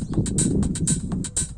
うん。